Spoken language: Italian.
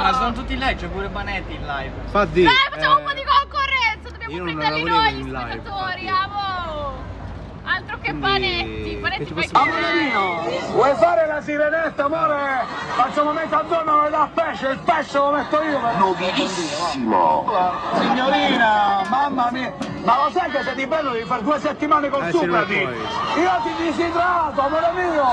Minchia, ma sono tutti in live, c'è pure Banetti in live. Infatti... Dai, facciamo un po' di concorrenza, dobbiamo prenderli noi gli spettatori, live, spettatori, amo! Altro che Quindi, Banetti, che fai che Vuoi fare la sirenetta, amore? Facciamo metà è da pesce, il pesce lo metto io per Signorina, mamma mia, ma lo sai che se ti bello devi fare due settimane col Eh. Io ti disidrato, amore mio!